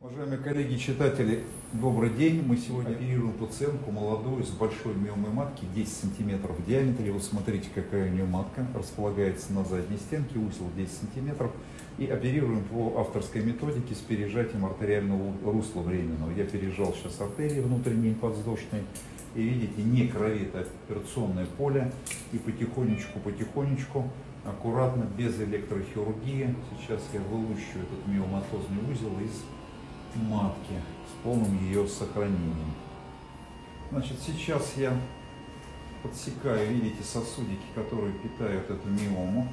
Уважаемые коллеги читатели, добрый день. Мы сегодня оперируем пациентку молодую с большой миомой матки, 10 сантиметров в диаметре. Вот смотрите, какая у нее матка. Располагается на задней стенке, узел 10 сантиметров. И оперируем по авторской методике с пережатием артериального русла временного. Я пережал сейчас артерии внутренние подвздошные. И видите, не кровит операционное поле. И потихонечку-потихонечку, аккуратно, без электрохирургии. Сейчас я вылущу этот миоматозный узел из матки с полным ее сохранением. Значит, сейчас я подсекаю, видите, сосудики, которые питают эту миому.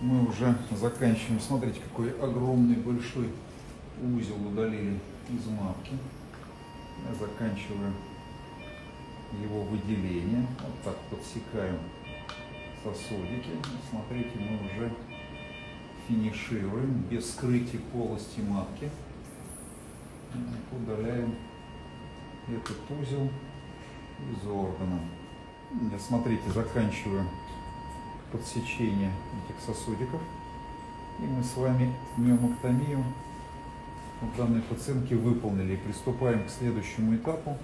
Мы уже заканчиваем. Смотрите, какой огромный большой узел удалили из матки. Я заканчиваю его выделение. Вот так подсекаем сосудики. Смотрите, мы уже финишируем без скрытия полости матки удаляем этот узел из органа. Смотрите, заканчиваю подсечение этих сосудиков. И мы с вами миомоктомию у данной пациентки выполнили. Приступаем к следующему этапу,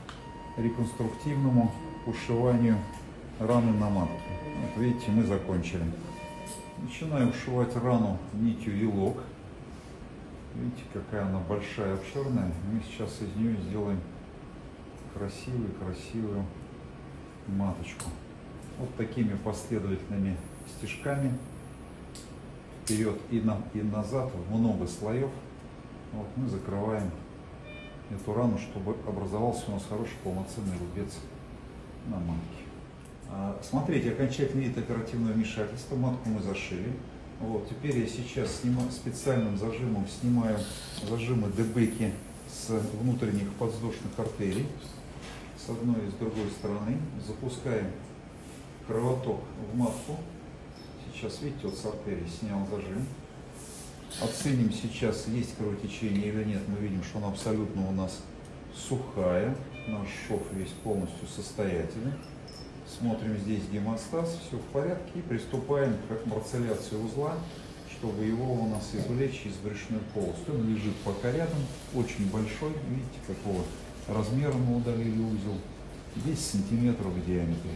реконструктивному ушиванию раны на матке. Вот видите, мы закончили. Начинаю ушивать рану нитью вилок. Видите, какая она большая, обширная. Мы сейчас из нее сделаем красивую-красивую маточку. Вот такими последовательными стежками. Вперед и, на, и назад, много слоев. Вот мы закрываем эту рану, чтобы образовался у нас хороший полноценный рубец на матке. А, смотрите, окончательный вид оперативного вмешательства. Матку мы зашили. Вот, теперь я сейчас снимаю, специальным зажимом снимаю зажимы дебеки с внутренних подвздошных артерий с одной и с другой стороны. Запускаем кровоток в матку. Сейчас, видите, вот с артерии снял зажим. Оценим сейчас, есть кровотечение или нет. Мы видим, что она абсолютно у нас сухая. Наш шов весь полностью состоятельный. Смотрим здесь гемостаз, все в порядке. И приступаем к марцеляции узла, чтобы его у нас извлечь из брюшной полости. Он лежит пока рядом, очень большой. Видите, какого размера мы удалили узел. 10 сантиметров в диаметре.